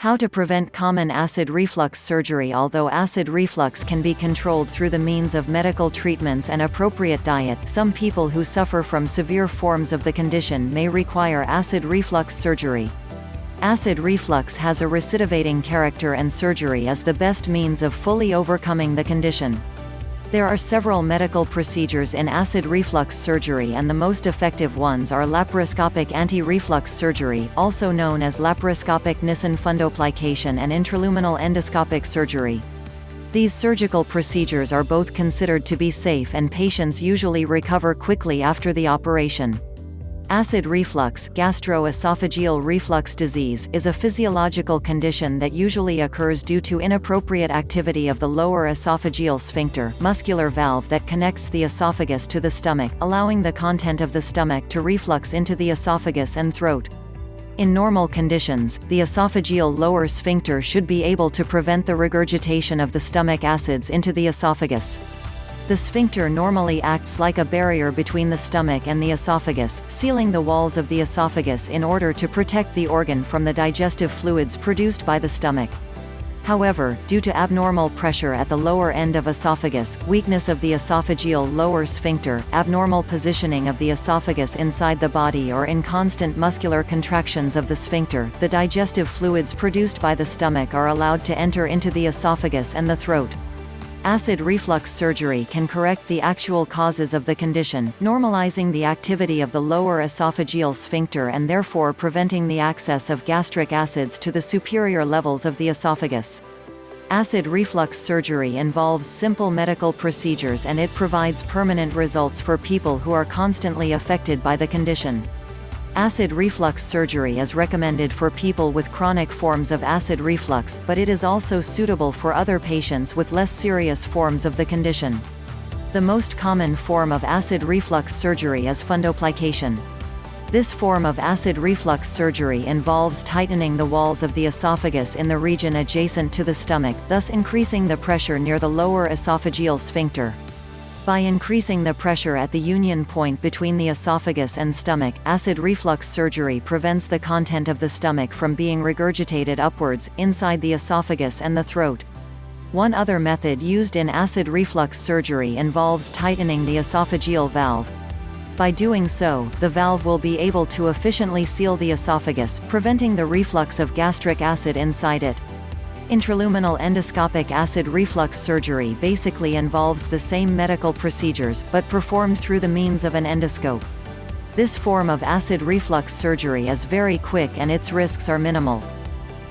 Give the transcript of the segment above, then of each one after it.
How to prevent common acid reflux surgery Although acid reflux can be controlled through the means of medical treatments and appropriate diet, some people who suffer from severe forms of the condition may require acid reflux surgery. Acid reflux has a recidivating character and surgery is the best means of fully overcoming the condition. There are several medical procedures in acid reflux surgery and the most effective ones are laparoscopic anti-reflux surgery, also known as laparoscopic Nissen fundoplication and intraluminal endoscopic surgery. These surgical procedures are both considered to be safe and patients usually recover quickly after the operation. Acid reflux gastroesophageal reflux disease is a physiological condition that usually occurs due to inappropriate activity of the lower esophageal sphincter muscular valve that connects the esophagus to the stomach, allowing the content of the stomach to reflux into the esophagus and throat. In normal conditions, the esophageal lower sphincter should be able to prevent the regurgitation of the stomach acids into the esophagus. The sphincter normally acts like a barrier between the stomach and the esophagus, sealing the walls of the esophagus in order to protect the organ from the digestive fluids produced by the stomach. However, due to abnormal pressure at the lower end of esophagus, weakness of the esophageal lower sphincter, abnormal positioning of the esophagus inside the body or inconstant muscular contractions of the sphincter, the digestive fluids produced by the stomach are allowed to enter into the esophagus and the throat. Acid reflux surgery can correct the actual causes of the condition, normalizing the activity of the lower esophageal sphincter and therefore preventing the access of gastric acids to the superior levels of the esophagus. Acid reflux surgery involves simple medical procedures and it provides permanent results for people who are constantly affected by the condition. Acid reflux surgery is recommended for people with chronic forms of acid reflux, but it is also suitable for other patients with less serious forms of the condition. The most common form of acid reflux surgery is fundoplication. This form of acid reflux surgery involves tightening the walls of the esophagus in the region adjacent to the stomach, thus increasing the pressure near the lower esophageal sphincter. By increasing the pressure at the union point between the esophagus and stomach, acid reflux surgery prevents the content of the stomach from being regurgitated upwards, inside the esophagus and the throat. One other method used in acid reflux surgery involves tightening the esophageal valve. By doing so, the valve will be able to efficiently seal the esophagus, preventing the reflux of gastric acid inside it. Intraluminal endoscopic acid reflux surgery basically involves the same medical procedures, but performed through the means of an endoscope. This form of acid reflux surgery is very quick and its risks are minimal.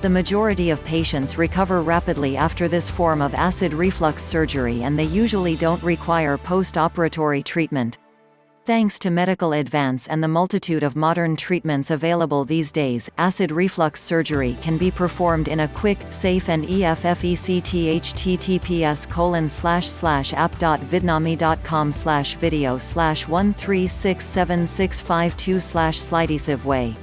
The majority of patients recover rapidly after this form of acid reflux surgery and they usually don't require post-operatory treatment. Thanks to medical advance and the multitude of modern treatments available these days, acid reflux surgery can be performed in a quick, safe and effective https colon slash slash app.vidnami.com slash video slash 1367652 slash way.